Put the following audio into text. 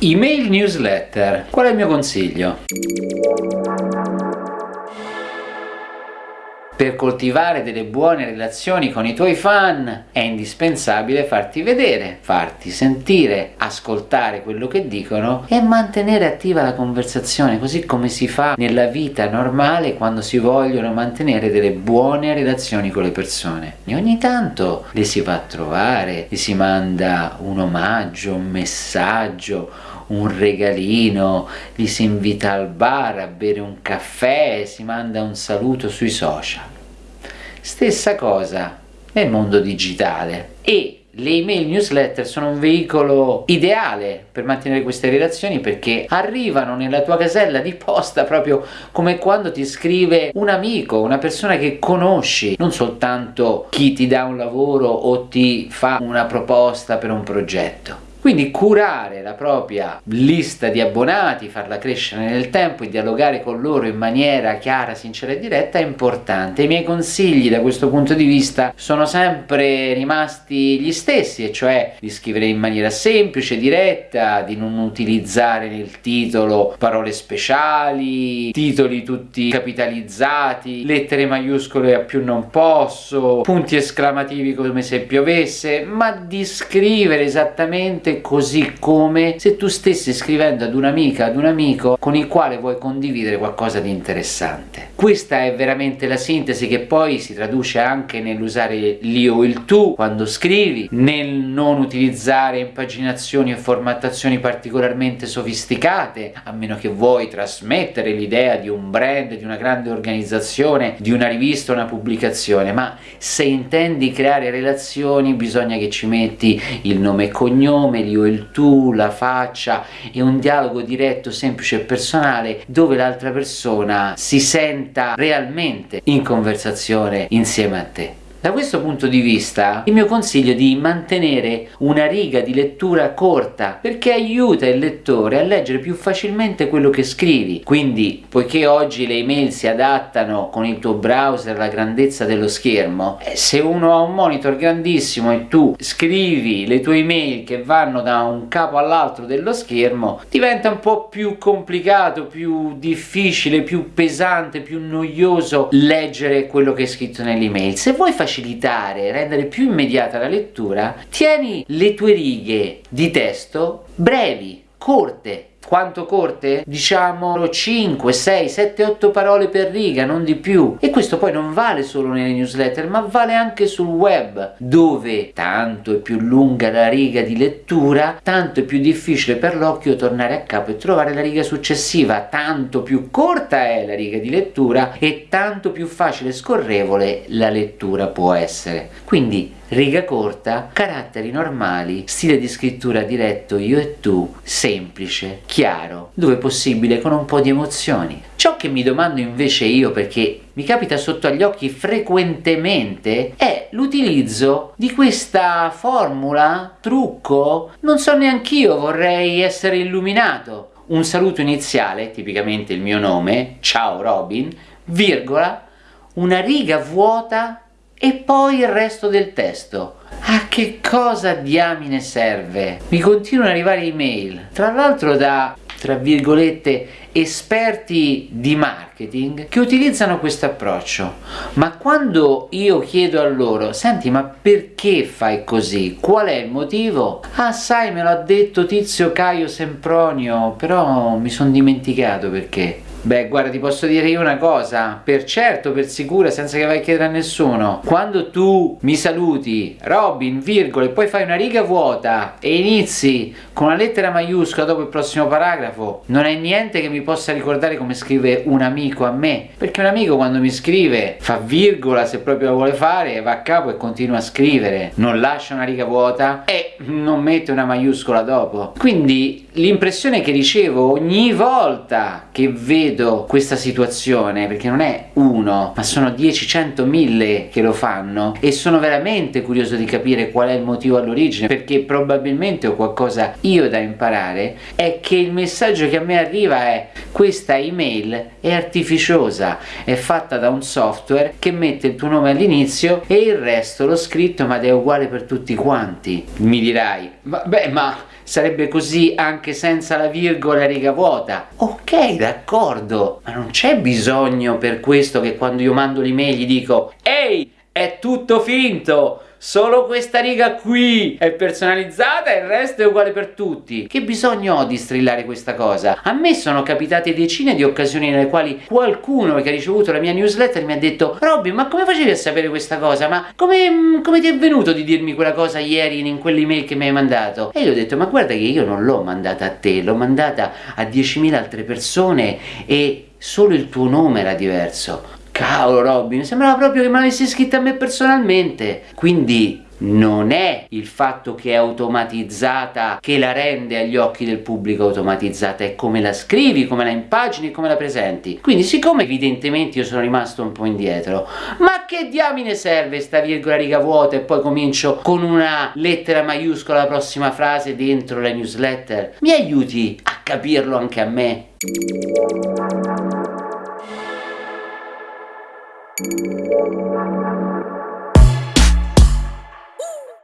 Email newsletter. Qual è il mio consiglio? Per coltivare delle buone relazioni con i tuoi fan è indispensabile farti vedere, farti sentire, ascoltare quello che dicono e mantenere attiva la conversazione, così come si fa nella vita normale quando si vogliono mantenere delle buone relazioni con le persone. E ogni tanto le si va a trovare, gli si manda un omaggio, un messaggio, un regalino, li si invita al bar a bere un caffè, si manda un saluto sui social. Stessa cosa nel mondo digitale e le email newsletter sono un veicolo ideale per mantenere queste relazioni perché arrivano nella tua casella di posta proprio come quando ti scrive un amico, una persona che conosci, non soltanto chi ti dà un lavoro o ti fa una proposta per un progetto. Quindi curare la propria lista di abbonati, farla crescere nel tempo e dialogare con loro in maniera chiara, sincera e diretta è importante. I miei consigli da questo punto di vista sono sempre rimasti gli stessi, e cioè di scrivere in maniera semplice, diretta, di non utilizzare nel titolo parole speciali, titoli tutti capitalizzati, lettere maiuscole a più non posso, punti esclamativi come se piovesse, ma di scrivere esattamente così come se tu stessi scrivendo ad un'amica, ad un amico con il quale vuoi condividere qualcosa di interessante. Questa è veramente la sintesi che poi si traduce anche nell'usare l'io o il tu quando scrivi, nel non utilizzare impaginazioni e formattazioni particolarmente sofisticate, a meno che vuoi trasmettere l'idea di un brand, di una grande organizzazione, di una rivista una pubblicazione, ma se intendi creare relazioni bisogna che ci metti il nome e cognome, nome, l'io e il tu, la faccia e un dialogo diretto, semplice e personale dove l'altra persona si senta realmente in conversazione insieme a te. Da questo punto di vista il mio consiglio è di mantenere una riga di lettura corta perché aiuta il lettore a leggere più facilmente quello che scrivi. Quindi poiché oggi le email si adattano con il tuo browser alla grandezza dello schermo eh, se uno ha un monitor grandissimo e tu scrivi le tue email che vanno da un capo all'altro dello schermo diventa un po' più complicato, più difficile, più pesante, più noioso leggere quello che è scritto nell'email se vuoi facilitare, rendere più immediata la lettura, tieni le tue righe di testo brevi, corte, quanto corte? Diciamo 5, 6, 7, 8 parole per riga, non di più. E questo poi non vale solo nelle newsletter, ma vale anche sul web, dove tanto è più lunga la riga di lettura, tanto è più difficile per l'occhio tornare a capo e trovare la riga successiva, tanto più corta è la riga di lettura e tanto più facile e scorrevole la lettura può essere. Quindi riga corta, caratteri normali, stile di scrittura diretto io e tu, semplice, chiaro, dove possibile con un po' di emozioni. Ciò che mi domando invece io, perché mi capita sotto agli occhi frequentemente, è l'utilizzo di questa formula, trucco, non so neanch'io, vorrei essere illuminato. Un saluto iniziale, tipicamente il mio nome, ciao Robin, virgola, una riga vuota e poi il resto del testo. A che cosa diamine serve? Mi continuano ad arrivare email, tra l'altro da tra virgolette esperti di marketing che utilizzano questo approccio. Ma quando io chiedo a loro senti ma perché fai così? Qual è il motivo? Ah sai me l'ha detto tizio Caio Sempronio però mi sono dimenticato perché Beh, guarda, ti posso dire io una cosa, per certo, per sicura, senza che vai a chiedere a nessuno. Quando tu mi saluti, Robin, virgola, e poi fai una riga vuota e inizi con una lettera maiuscola dopo il prossimo paragrafo, non è niente che mi possa ricordare come scrive un amico a me. Perché un amico quando mi scrive fa virgola se proprio lo vuole fare, va a capo e continua a scrivere. Non lascia una riga vuota e non mette una maiuscola dopo. Quindi l'impressione che ricevo ogni volta che vedo questa situazione perché non è uno ma sono 10, 100, 1000 che lo fanno e sono veramente curioso di capire qual è il motivo all'origine perché probabilmente ho qualcosa io da imparare è che il messaggio che a me arriva è questa email è artificiosa è fatta da un software che mette il tuo nome all'inizio e il resto l'ho scritto ma è uguale per tutti quanti mi dirai beh ma sarebbe così anche senza la virgola riga vuota. Ok, d'accordo, ma non c'è bisogno per questo che quando io mando l'email gli dico Ehi, è tutto finto! solo questa riga qui è personalizzata e il resto è uguale per tutti. Che bisogno ho di strillare questa cosa? A me sono capitate decine di occasioni nelle quali qualcuno che ha ricevuto la mia newsletter mi ha detto Robby ma come facevi a sapere questa cosa? Ma come, come ti è venuto di dirmi quella cosa ieri in quell'email che mi hai mandato? E gli ho detto ma guarda che io non l'ho mandata a te, l'ho mandata a 10.000 altre persone e solo il tuo nome era diverso. Cavolo mi sembrava proprio che me l'avessi scritta a me personalmente. Quindi non è il fatto che è automatizzata che la rende agli occhi del pubblico automatizzata, è come la scrivi, come la impagini, come la presenti. Quindi siccome evidentemente io sono rimasto un po' indietro, ma che diamine serve sta virgola riga vuota e poi comincio con una lettera maiuscola la prossima frase dentro la newsletter? Mi aiuti a capirlo anche a me?